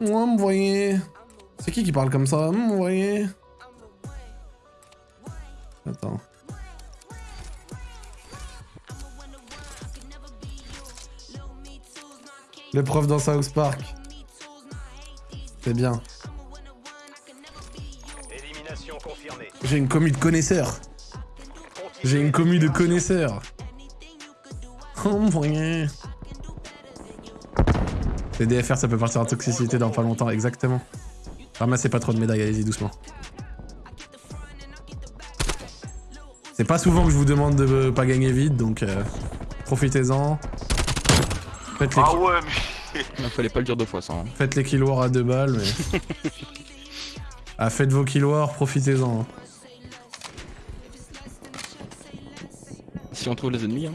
Moi, me voyez. C'est qui qui parle comme ça? Me voyez. Attends. Le prof dans South Park. C'est bien. Élimination confirmée. J'ai une commu de connaisseurs. J'ai une commu de connaisseurs. Oh mon voyez. Les DFR, ça peut partir en toxicité dans pas longtemps, exactement. Ramassez pas trop de médailles, allez-y doucement. C'est pas souvent que je vous demande de pas gagner vite, donc euh, profitez-en. Faites les, Ah ouais, mais... Il fallait pas le dire deux fois ça. hein. faites les kill wars à deux balles, mais... ah, faites vos kill wars, profitez-en. Si on trouve les ennemis, hein.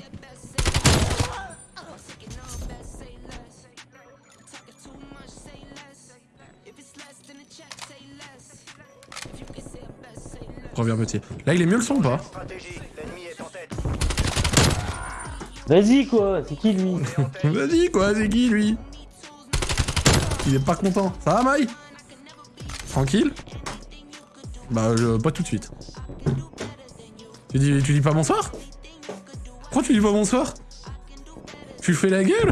Reviens petit. Là, il est mieux le son ou pas. Vas-y quoi, c'est qui lui Vas-y quoi, c'est qui lui Il est pas content. Ça va Maï Tranquille Bah je, pas tout de suite. Tu dis, tu dis pas bonsoir Pourquoi tu dis pas bonsoir Tu fais la gueule.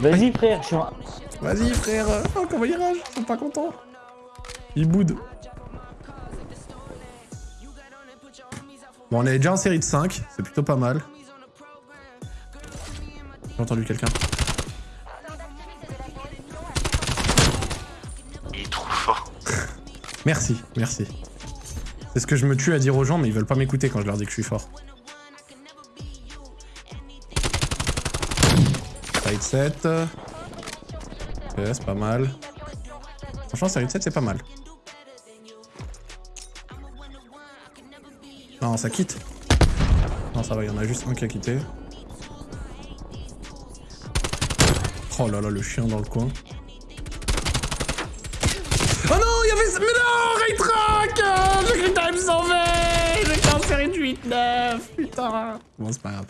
Vas-y frère, je suis en... Vas-y frère Oh comment Ils sont pas contents Ils boudent Bon on est déjà en série de 5, c'est plutôt pas mal. J'ai entendu quelqu'un. Il est trop fort. Merci, merci. C'est ce que je me tue à dire aux gens, mais ils veulent pas m'écouter quand je leur dis que je suis fort. Side 7. Ok, c'est pas mal. Franchement, série 7, c'est pas mal. Non, ça quitte. Non, ça va, il y en a juste un qui a quitté. Oh là là, le chien dans le coin. Oh non, il y avait... Mais non, Ray Track euh, J'ai cru que me sauver J'étais en série de 8-9, putain Bon, c'est pas grave.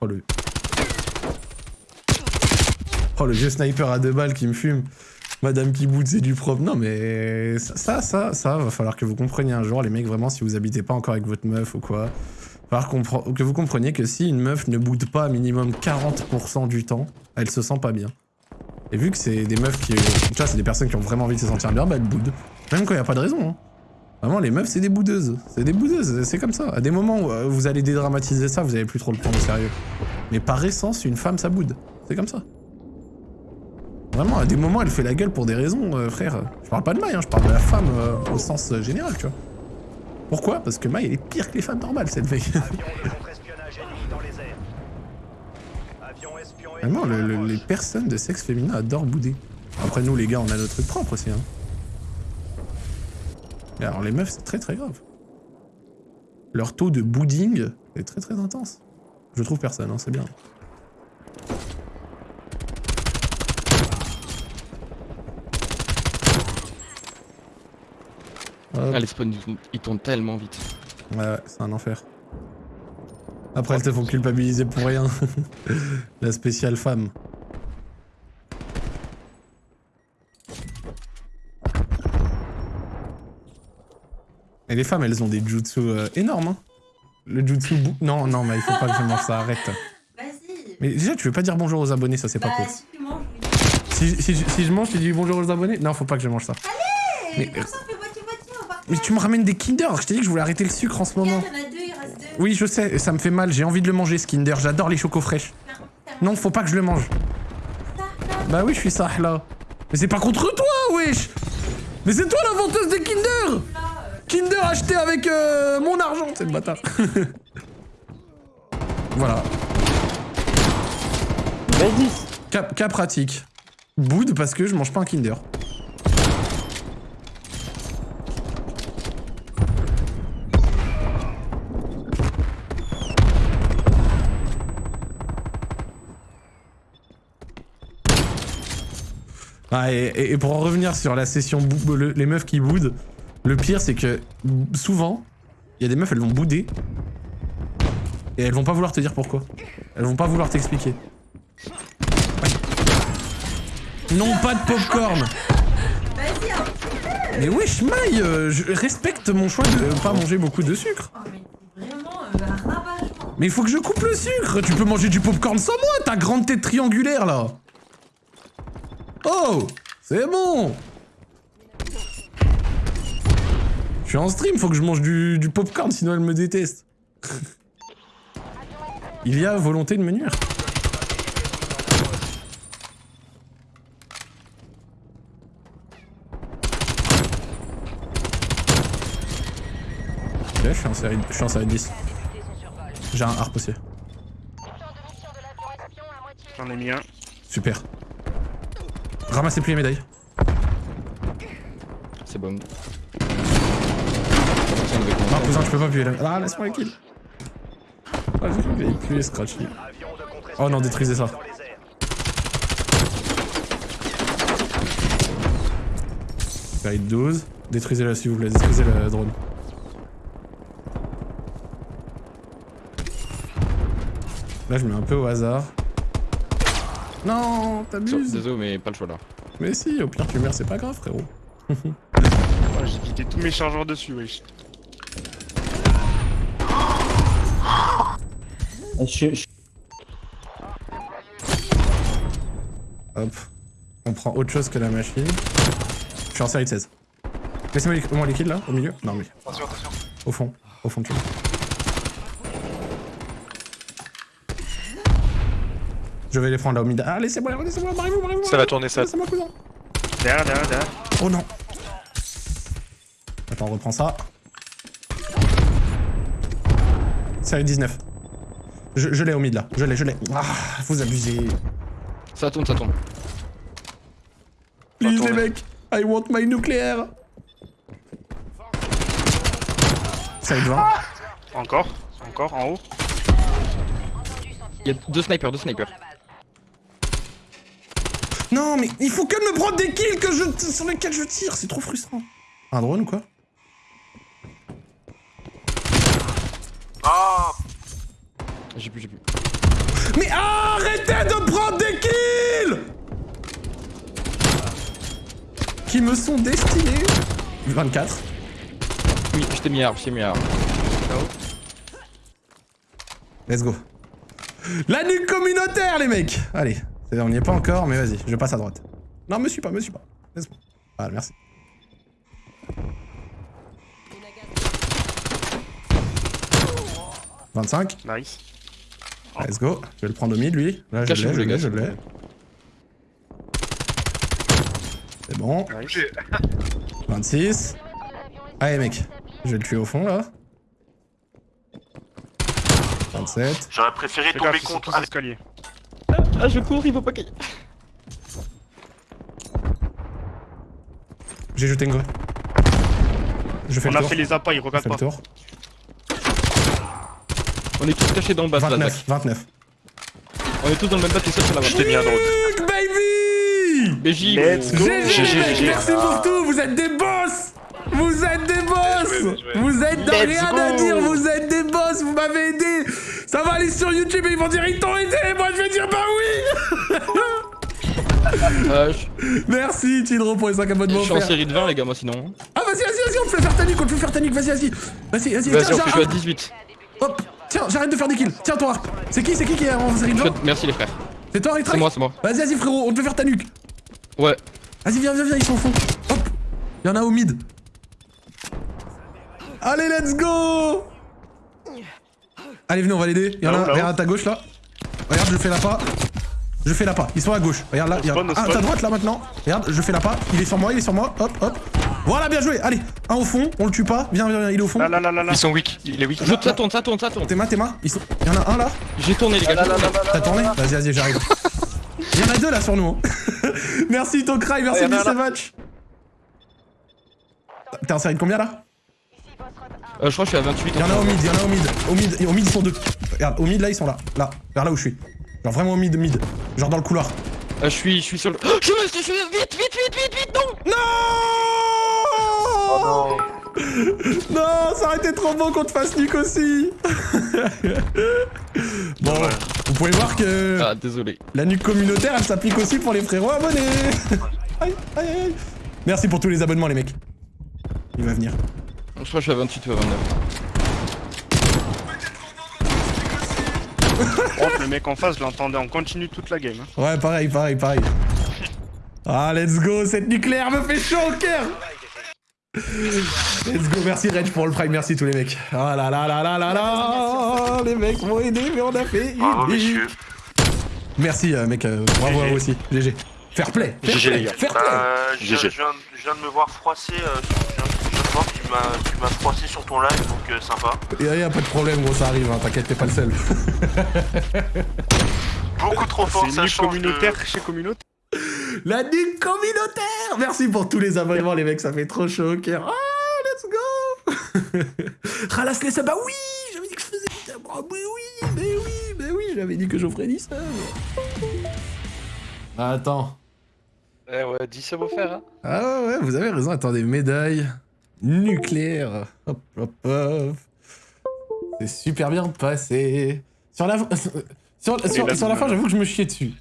Oh le... Oh le vieux sniper à deux balles qui me fume. Madame qui boot, c'est du propre. Non mais ça, ça, ça, va falloir que vous compreniez un jour, les mecs, vraiment, si vous habitez pas encore avec votre meuf ou quoi. Que vous compreniez que si une meuf ne boude pas minimum 40% du temps, elle se sent pas bien. Et vu que c'est des meufs qui... Tu vois, c'est des personnes qui ont vraiment envie de se sentir bien, bah elles boudent. Même quand il a pas de raison. Hein. Vraiment, les meufs, c'est des boudeuses. C'est des boudeuses, c'est comme ça. À des moments où euh, vous allez dédramatiser ça, vous avez plus trop le prendre au sérieux. Mais par essence, une femme, ça boude. C'est comme ça. Vraiment, à des moments, elle fait la gueule pour des raisons, euh, frère. Je parle pas de Maï, hein, je parle de la femme euh, au sens euh, général, tu vois. Pourquoi? Parce que Maï, elle est pire que les femmes normales, cette ennemi Vraiment, le- le- les personnes de sexe féminin adorent bouder. Après, nous, les gars, on a notre truc propre aussi. Hein. Et alors, les meufs, c'est très très grave. Leur taux de bouding est très très intense. Je trouve personne, hein, c'est bien. Ah, les spawns, ils- ils tournent tellement vite. Ouais, ouais, c'est un enfer. Après, elles te font culpabiliser pour rien. La spéciale femme. Et les femmes, elles ont des jutsu euh, énormes. Hein. Le jutsu... bou- Non, non, mais il faut pas que je mange ça, arrête. Vas-y. Mais déjà, tu veux pas dire bonjour aux abonnés, ça c'est pas Bah, cool. si tu manges, oui. Si, si, si je mange, tu dis bonjour aux abonnés? Non, faut pas que je mange ça. Mais Mais- comme Mais tu me ramènes des Kinder, je t'ai dit que je voulais arrêter le sucre en ce moment. Regarde, il y en a deux, il reste deux. Oui, je sais, ça me fait mal, j'ai envie de le manger ce Kinder, j'adore les chocos fraîches. Non, faut pas que je le mange. Bah oui, je suis ça là. Mais c'est pas contre toi, wesh Mais c'est toi la venteuse des Kinder Kinder acheté avec euh, mon argent, c'est le bâtard. voilà, Vas-y cas, cas pratique. Boude parce que je mange pas un Kinder. Ah, et, pour en revenir sur la session le- les meufs qui boudent, le pire c'est que souvent, il y a des meufs elles vont bouder et elles vont pas vouloir te dire pourquoi. Elles vont pas vouloir t'expliquer. Non, pas de popcorn. Mais wesh, Maï, euh, je respecte mon choix de pas manger beaucoup de sucre. Oh, euh. Mais il faut que je coupe le sucre. Tu peux manger du popcorn sans moi, ta grande tête triangulaire là. Oh, c'est bon. Je suis en stream, faut que je mange du, du popcorn, sinon elle me déteste. Il y a volonté de me nuire. Ok, je suis en série, je suis en série 10. J'ai un harp aussi. J'en ai mis un. Super. Ramassez plus les médailles. C'est bon. Non, cousin, je peux pas là. Ah, laisse-moi les kills. Ah, que j'avais appuyé Scratchy. Oh non, détruisez ça. Série 12. Détruisez-la s'il vous plaît, détruisez le drone. Là, je mets un peu au hasard. Non, t'abuses. Désolé, mais pas le choix là. Mais si, au pire tu meurs, c'est pas grave, frérot. Oh, J'ai vidé tous mes chargeurs dessus, wesh. Je, je- Hop. On prend autre chose que la machine. Je suis en série de 16. Laissez-moi les, moi les kills là, au milieu. Non mais. Attention, attention. Au fond. Au fond, tu vois. Je vais les prendre là au mid. Ah, laissez-moi, laissez-moi, barrez-vous, barrez-vous. Ça va tourner, ça. Laissez-moi, cousin. Derrière, derrière, derrière. Oh non. Attends, on reprend ça. Série 19. Je, je l'ai au mid là. Je l'ai, je l'ai. Ah, vous abusez. Ça tourne, ça tourne. Please, les mecs. I want my nucléaire. Série 20. Encore, encore, en haut. Il y a deux snipers, deux snipers. Non, mais il faut que me prendre des kills que je, sur lesquels je tire. C'est trop frustrant. Un drone ou quoi? Ah J'ai plus, j'ai plus. Mais arrêtez de prendre des kills Qui me sont destinés 24. Oui, je t'ai mis arbre, je t'ai mis arbre. Let's go. La nuque communautaire, les mecs Allez, c'est- on n'y est pas encore, mais vas-y, je passe à droite. Non, me suis pas, me suis pas. Laisse-moi. Voilà, merci. « 25, Nice. let's go. Je vais le prendre au mid, lui. Là, je l'ai, je l'ai, je l'ai. C'est bon. Nice. 26. Allez, mec. Je vais le tuer au fond, là. 27. J'aurais préféré tomber contre. tous Allez, escaliers. Ah, je cours, il faut pas qu'il. J'ai jeté une grue. Je fais On le a tour. fait les appâts, ils Je regardent fais le pas. tour. On est tous cachés dans le bas, là, 29, Zach. 29. On est tous dans le même bas, t'es seul sur la je t'ai mis un drone. Nuke, baby BJ, Let's go. GG, merci pour tout, vous êtes des Vous êtes des boss Bien joué, bien joué. Vous êtes de Let's rien à dire, vous êtes des boss, vous m'avez aidé Ça va aller sur YouTube et ils vont dire ils t'ont aidé, moi je vais dire bah oui je Merci Tidro pour les 5 je abonnements suis en série de 20, les gars, moi sinon. Ah vas-y, vas-y, vas-y, on te fait faire ta nuque, on te fait faire ta nuque, vas-y, vas-y Vas-y, vas-y, Vas-y, tiens, on fait, je suis à j'arrête 18. Hop Tiens, j'arrête de faire des kills, tiens ton harp C'est qui, c'est qui qui est en série de Je suis 20 à- Merci, les frères. C'est toi, C'est Retrack moi, c'est moi. Vas-y, vas-y frérot, on te fait faire ta nuque Ouais. Vas-y, viens, viens, viens, ils sont au fond. Hop Il y en a au mid. Allez, let's go Allez, venez, on va l'aider. Il y en a un, regarde à ta gauche, là. Regarde, je fais la pas. Je fais la pas. Ils sont à gauche. Regarde là. Il y a un à ta droite, là, maintenant. Regarde, je fais la pas. Il est sur moi, il est sur moi. Hop, hop. Voilà, bien joué. Allez, un au fond. On le tue pas. Viens, viens, viens, il est au fond. Là, là, là, là, là. Ils sont weak. Il est weak. Je, ça tourne, ça tourne, ça tourne. Théma, Théma. Ils sont... Il y en a un là. J'ai tourné, les gars. T'as tourné Vas-y, vas-y, j'arrive. Il y en a deux là sur nous. hein. merci Tokrai, merci il y en a Vice un là. Match. T'es en série de combien là? Euh, je crois que je suis à 28. Il y en a au mid, il y en a au mid. Au mid, au mid ils sont deux. Regarde, au mid là ils sont là. Là, vers là où je suis. Genre vraiment au mid, mid. Genre dans le couloir. Euh, je suis, je suis sur le. Oh, je me suis, je suis vite, vite, vite, vite, vite, non. Non Non, ça aurait été trop bon qu'on te fasse nuque aussi Bon, Vous pouvez voir que Ah, désolé. la nuque communautaire, elle s'applique aussi pour les frérots abonnés. aïe, aïe, aïe. Merci pour tous les abonnements, les mecs. Il va venir. Je crois que je suis à 28 ou à 29. Oh, le mec en face, je l'entendais en continu toute la game. hein. Ouais, pareil, pareil, pareil. Ah, let's go, cette nucléaire me fait chaud au cœur Let's go, merci Reg pour le prime, merci tous les mecs. Ah là là là là là là Les mecs m'ont aidé, mais on a fait Bravo, hihi. messieurs. Merci euh, mec, euh, bravo à vous aussi. GG. Fair play fair GG, play, les gars. Fair play Euh, je, viens, GG. je viens- je viens de me voir froisser. Euh, sur- je viens je viens de voir que tu m'as- froissé sur ton live, donc euh, sympa. Y'a y a pas de problème gros, ça arrive, hein, t'inquiète, t'es pas le seul. Beaucoup trop fort, C'est ça de- communautaire chez communautaire. La nuque communautaire Merci pour tous les abonnements les mecs, ça fait trop chaud au cœur. Ah, let's go Ralasse les subs, bah oui J'avais dit que je faisais. Ah, mais oui, mais oui, mais oui, j'avais dit que j'offrais 10 subs. Attends. Eh ouais, 10 subs offerts, hein. Ah ouais, ouais, vous avez raison, attendez, médaille nucléaire. Hop, hop, hop. C'est super bien passé. Sur la, sur, sur- là, sur la fin, j'avoue que je me chiais dessus.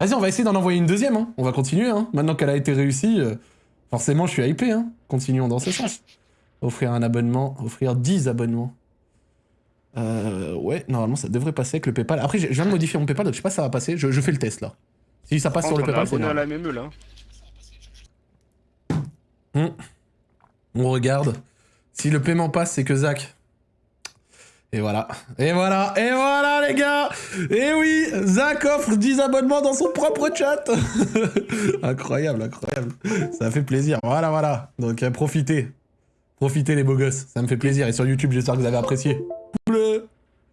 Vas-y, on va essayer d'en envoyer une deuxième, hein. On va continuer, hein. Maintenant qu'elle a été réussie, euh, forcément, je suis hypé, hein. Continuons dans ce sens. Offrir un abonnement, offrir 10 abonnements. Euh, ouais, normalement, ça devrait passer avec le PayPal. Après, je viens de modifier mon PayPal, donc je sais pas si ça va passer. Je, je fais le test, là. Si ça passe sur le on est PayPal, c'est à normal. la MME là. On regarde. Si le paiement passe, c'est que Zach. Et voilà. Et voilà. Et voilà, les gars. Et oui, Zach offre 10 abonnements dans son propre chat. incroyable, incroyable. Ça fait plaisir. Voilà, voilà. Donc, euh, profitez. Profitez, les beaux gosses. Ça me fait plaisir. Et sur YouTube, j'espère que vous avez apprécié. Bleu.